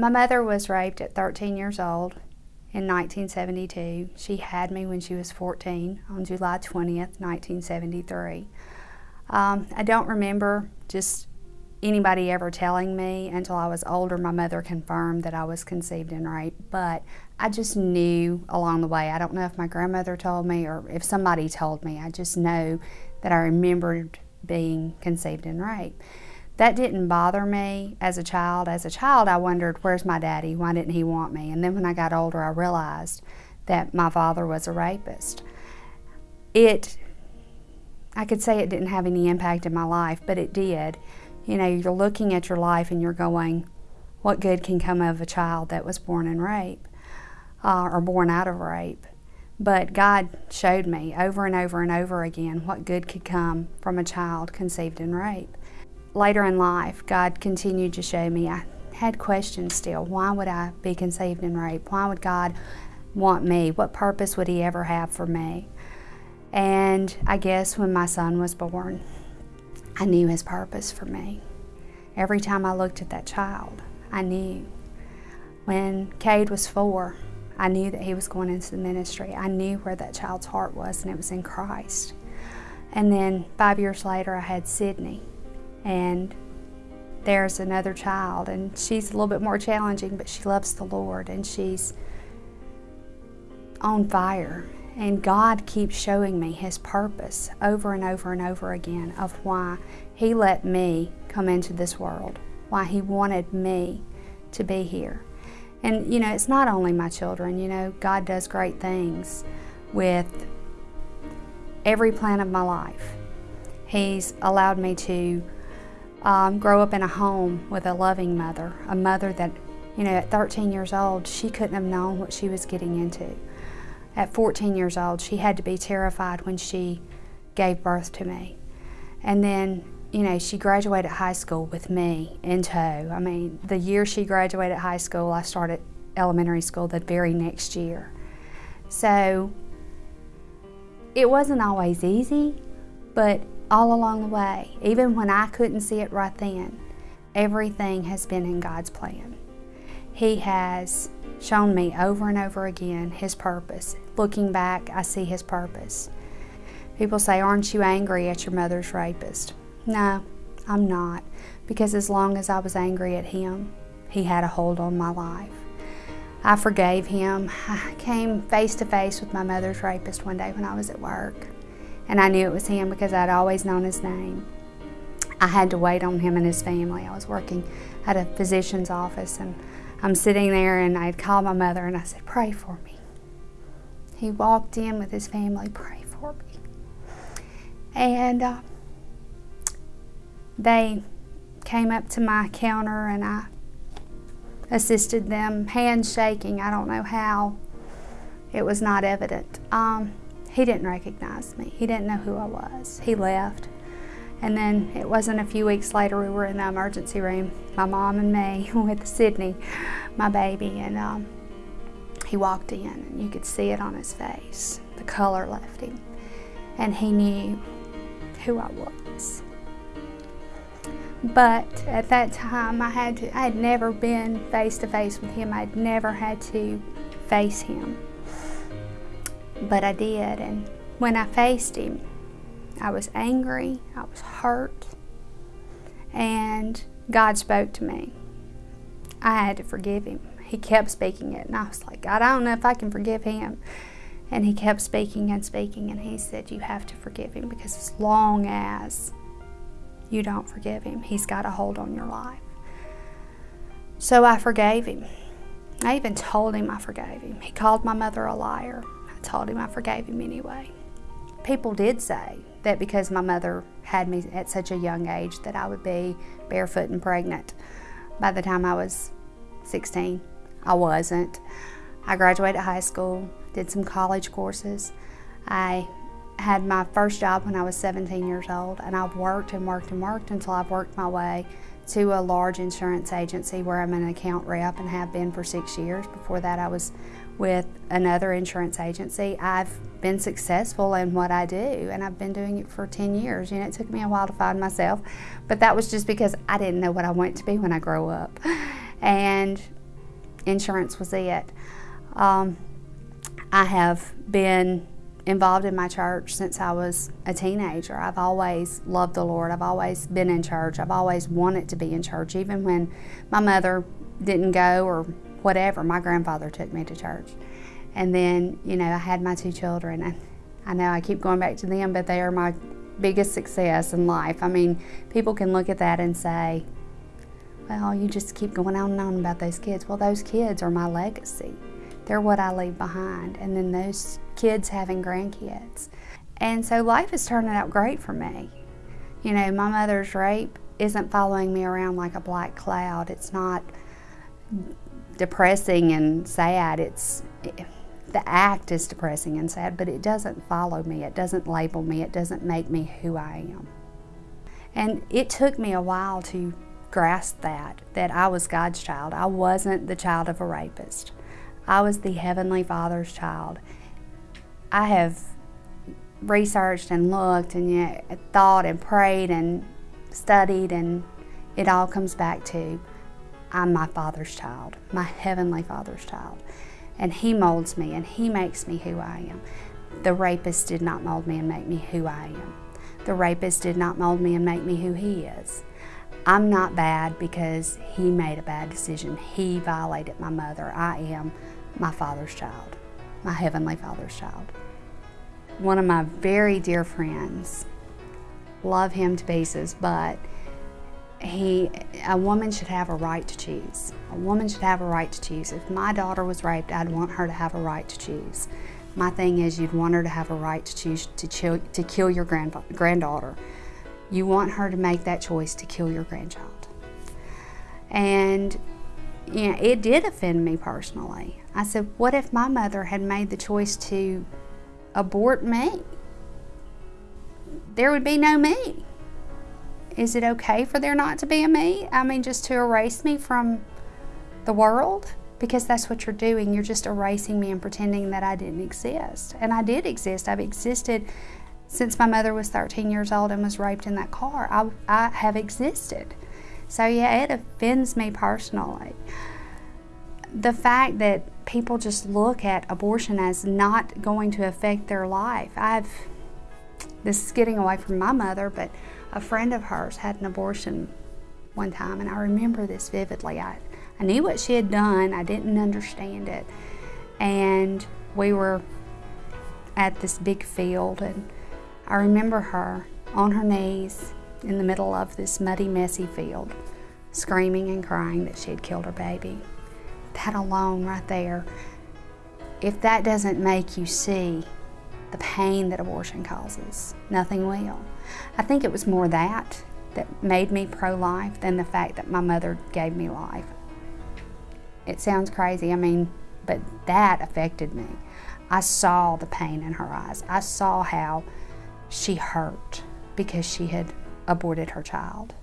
My mother was raped at 13 years old in 1972. She had me when she was 14 on July 20th, 1973. Um, I don't remember just anybody ever telling me until I was older. My mother confirmed that I was conceived in rape, but I just knew along the way. I don't know if my grandmother told me or if somebody told me. I just know that I remembered being conceived in rape. That didn't bother me as a child. As a child, I wondered, where's my daddy? Why didn't he want me? And then when I got older, I realized that my father was a rapist. It, I could say it didn't have any impact in my life, but it did. You know, you're looking at your life and you're going, what good can come of a child that was born in rape uh, or born out of rape? But God showed me over and over and over again what good could come from a child conceived in rape later in life, God continued to show me I had questions still. Why would I be conceived in rape? Why would God want me? What purpose would He ever have for me? And I guess when my son was born, I knew His purpose for me. Every time I looked at that child, I knew. When Cade was four, I knew that he was going into the ministry. I knew where that child's heart was, and it was in Christ. And then five years later, I had Sydney and there's another child and she's a little bit more challenging but she loves the Lord and she's on fire. And God keeps showing me his purpose over and over and over again of why he let me come into this world why he wanted me to be here. And you know it's not only my children you know God does great things with every plan of my life. He's allowed me to um, grow up in a home with a loving mother, a mother that, you know, at 13 years old, she couldn't have known what she was getting into. At 14 years old, she had to be terrified when she gave birth to me. And then, you know, she graduated high school with me in tow. I mean, the year she graduated high school, I started elementary school the very next year. So it wasn't always easy, but all along the way, even when I couldn't see it right then, everything has been in God's plan. He has shown me over and over again His purpose. Looking back, I see His purpose. People say, Aren't you angry at your mother's rapist? No, I'm not, because as long as I was angry at him, he had a hold on my life. I forgave him. I came face to face with my mother's rapist one day when I was at work and I knew it was him because I'd always known his name. I had to wait on him and his family. I was working at a physician's office and I'm sitting there and I'd called my mother and I said, pray for me. He walked in with his family, pray for me. And uh, they came up to my counter and I assisted them, handshaking. I don't know how. It was not evident. Um, he didn't recognize me. He didn't know who I was. He left. And then it wasn't a few weeks later we were in the emergency room, my mom and me with Sydney, my baby, and um, he walked in and you could see it on his face. The color left him. And he knew who I was. But at that time I had to I had never been face to face with him. I'd never had to face him but I did. And when I faced him, I was angry, I was hurt, and God spoke to me. I had to forgive him. He kept speaking it, and I was like, God, I don't know if I can forgive him. And he kept speaking and speaking, and he said, You have to forgive him because as long as you don't forgive him, he's got a hold on your life. So I forgave him. I even told him I forgave him. He called my mother a liar. Told him I forgave him anyway. People did say that because my mother had me at such a young age that I would be barefoot and pregnant by the time I was 16. I wasn't. I graduated high school, did some college courses. I had my first job when I was 17 years old, and I've worked and worked and worked until I've worked my way to a large insurance agency where I'm an account rep and have been for six years. Before that, I was with another insurance agency. I've been successful in what I do, and I've been doing it for 10 years. You know, it took me a while to find myself, but that was just because I didn't know what I wanted to be when I grow up. And insurance was it. Um, I have been involved in my church since I was a teenager. I've always loved the Lord. I've always been in church. I've always wanted to be in church, even when my mother didn't go or whatever. My grandfather took me to church. And then, you know, I had my two children, and I know I keep going back to them, but they are my biggest success in life. I mean, people can look at that and say, well, you just keep going on and on about those kids. Well, those kids are my legacy. They're what I leave behind. And then those kids having grandkids. And so life is turning out great for me. You know, my mother's rape isn't following me around like a black cloud. It's not depressing and sad. It's it, the act is depressing and sad, but it doesn't follow me. It doesn't label me. It doesn't make me who I am. And it took me a while to grasp that, that I was God's child. I wasn't the child of a rapist. I was the Heavenly Father's child. I have researched and looked and know, thought and prayed and studied, and it all comes back to I'm my Father's child, my Heavenly Father's child. And He molds me and He makes me who I am. The rapist did not mold me and make me who I am. The rapist did not mold me and make me who he is. I'm not bad because he made a bad decision. He violated my mother. I am my father's child, my heavenly father's child. One of my very dear friends, love him to pieces, but he, a woman should have a right to choose. A woman should have a right to choose. If my daughter was raped, I'd want her to have a right to choose. My thing is, you'd want her to have a right to choose to, chill, to kill your grand, granddaughter. You want her to make that choice to kill your grandchild. And you know, it did offend me personally. I said, what if my mother had made the choice to abort me? There would be no me. Is it okay for there not to be a me? I mean, just to erase me from the world? Because that's what you're doing. You're just erasing me and pretending that I didn't exist. And I did exist. I've existed since my mother was 13 years old and was raped in that car. I, I have existed. So, yeah, it offends me personally. The fact that people just look at abortion as not going to affect their life. I've, this is getting away from my mother, but a friend of hers had an abortion one time, and I remember this vividly. I, I knew what she had done, I didn't understand it. And we were at this big field, and I remember her on her knees in the middle of this muddy, messy field, screaming and crying that she had killed her baby that alone right there, if that doesn't make you see the pain that abortion causes, nothing will. I think it was more that that made me pro-life than the fact that my mother gave me life. It sounds crazy, I mean, but that affected me. I saw the pain in her eyes. I saw how she hurt because she had aborted her child.